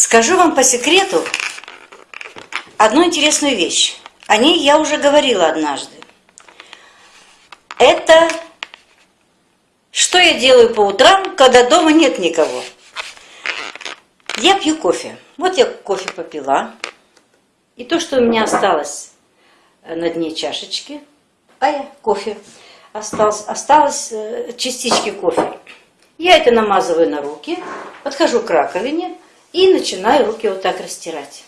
Скажу вам по секрету одну интересную вещь. О ней я уже говорила однажды. Это что я делаю по утрам, когда дома нет никого. Я пью кофе. Вот я кофе попила. И то, что у меня осталось на дне чашечки, а я кофе осталось, осталось э, частички кофе. Я это намазываю на руки, подхожу к раковине и начинаю руки вот так растирать.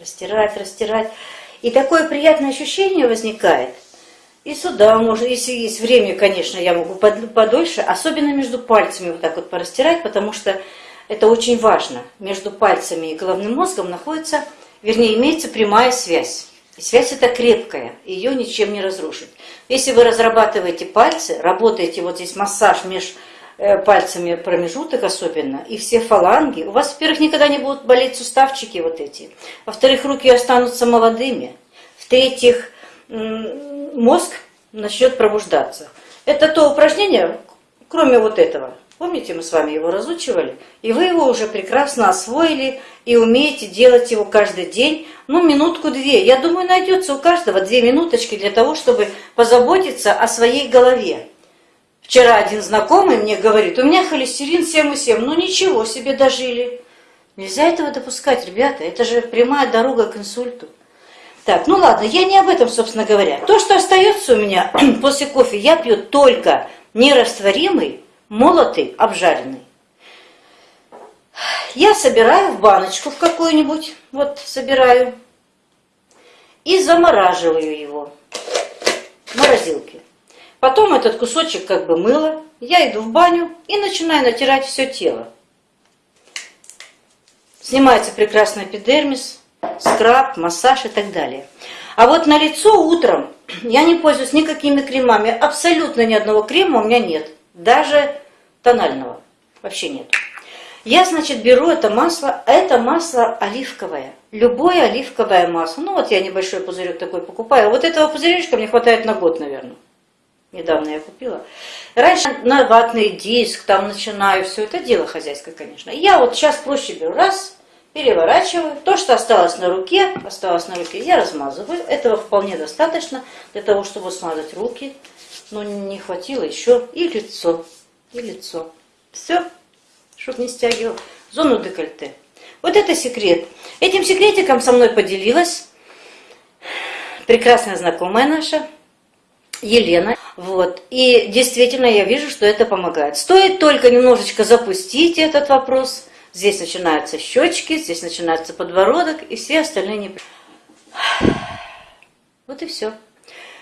Растирать, растирать. И такое приятное ощущение возникает. И сюда можно, если есть время, конечно, я могу подольше, особенно между пальцами вот так вот порастирать, потому что это очень важно. Между пальцами и головным мозгом находится, вернее, имеется прямая связь. И связь эта крепкая, ее ничем не разрушить. Если вы разрабатываете пальцы, работаете вот здесь массаж между пальцами промежуток особенно, и все фаланги, у вас, во-первых, никогда не будут болеть суставчики вот эти, во-вторых, руки останутся молодыми, в-третьих, мозг начнет пробуждаться. Это то упражнение, кроме вот этого. Помните, мы с вами его разучивали? И вы его уже прекрасно освоили и умеете делать его каждый день, ну, минутку-две. Я думаю, найдется у каждого две минуточки для того, чтобы позаботиться о своей голове. Вчера один знакомый мне говорит, у меня холестерин 7,7, ну ничего себе дожили. Нельзя этого допускать, ребята, это же прямая дорога к инсульту. Так, ну ладно, я не об этом, собственно говоря. То, что остается у меня после кофе, я пью только нерастворимый, молотый, обжаренный. Я собираю в баночку в какую-нибудь, вот собираю, и замораживаю его в морозилке. Потом этот кусочек как бы мыла, я иду в баню и начинаю натирать все тело. Снимается прекрасный эпидермис, скраб, массаж и так далее. А вот на лицо утром я не пользуюсь никакими кремами. Абсолютно ни одного крема у меня нет. Даже тонального. Вообще нет. Я, значит, беру это масло. Это масло оливковое. Любое оливковое масло. Ну вот я небольшой пузырек такой покупаю. Вот этого пузыречка мне хватает на год, наверное. Недавно я купила. Раньше на ватный диск, там начинаю все это дело хозяйское, конечно. Я вот сейчас проще беру раз, переворачиваю. То, что осталось на руке, осталось на руке, я размазываю. Этого вполне достаточно для того, чтобы смазать руки. Но не хватило еще и лицо, и лицо. Все, чтобы не стягивал. Зону декольте. Вот это секрет. Этим секретиком со мной поделилась прекрасная знакомая наша, Елена. Вот. И действительно я вижу, что это помогает. Стоит только немножечко запустить этот вопрос – Здесь начинаются щечки, здесь начинается подбородок и все остальные не... Вот и все.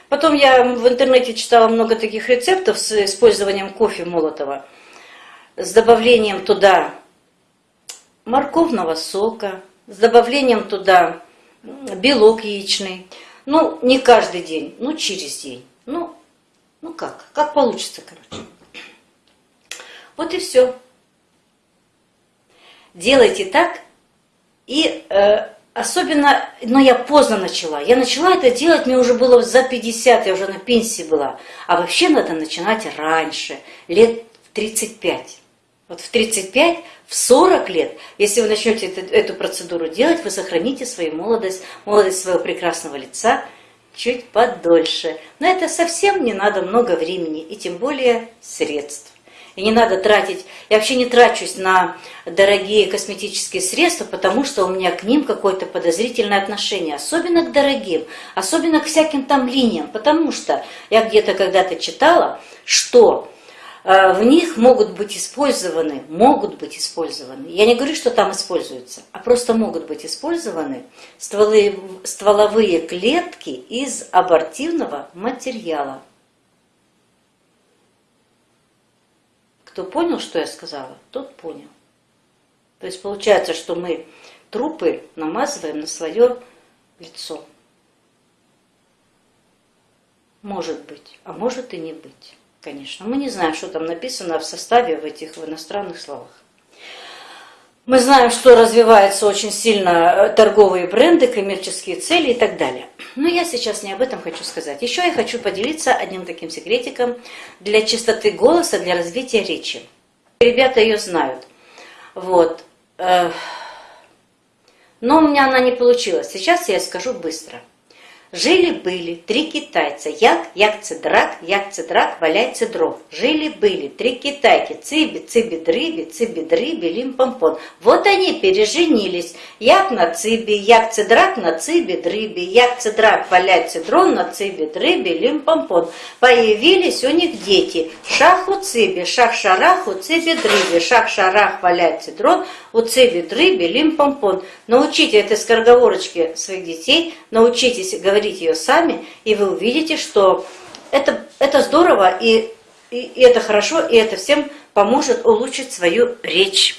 Потом я в интернете читала много таких рецептов с использованием кофе молотого, с добавлением туда морковного сока, с добавлением туда белок яичный. Ну, не каждый день, ну, через день. Ну, как, как получится, короче. Вот и все делайте так. И э, особенно, но я поздно начала. Я начала это делать, мне уже было за 50, я уже на пенсии была. А вообще надо начинать раньше, лет в 35. Вот в 35, в 40 лет, если вы начнете эту, эту процедуру делать, вы сохраните свою молодость, молодость своего прекрасного лица чуть подольше. Но это совсем не надо много времени и тем более средств. И не надо тратить, я вообще не трачусь на дорогие косметические средства, потому что у меня к ним какое-то подозрительное отношение, особенно к дорогим, особенно к всяким там линиям, потому что я где-то когда-то читала, что в них могут быть использованы, могут быть использованы, я не говорю, что там используются, а просто могут быть использованы стволы, стволовые клетки из абортивного материала. Кто понял, что я сказала, тот понял. То есть получается, что мы трупы намазываем на свое лицо. Может быть, а может и не быть, конечно. Мы не знаем, что там написано в составе в этих в иностранных словах. Мы знаем, что развиваются очень сильно э, торговые бренды, коммерческие цели и так далее. Но я сейчас не об этом хочу сказать. Еще я хочу поделиться одним таким секретиком для чистоты голоса, для развития речи. Ребята ее знают. Вот. Э, Но у меня она не получилась. Сейчас я скажу быстро. Жили-были три китайца, як, як драк, як драк, валяйте дров. Жили-были три китайки, циби, циби, дрыби, циби, дрыби, лим-помпон. Вот они переженились, як на циби, як драк на циби, дрыби, як драк, валяйте дрон на циби, дрыби, лим-помпон. Появились у них дети, шаху циби, шах-шараху, циби, дрыби, шах-шарах, валяйте дрон, у циби, дрыби, лим-помпон. Научите этой скороговорочке своих детей, научитесь говорить говорить ее сами, и вы увидите, что это, это здорово, и, и, и это хорошо, и это всем поможет улучшить свою речь.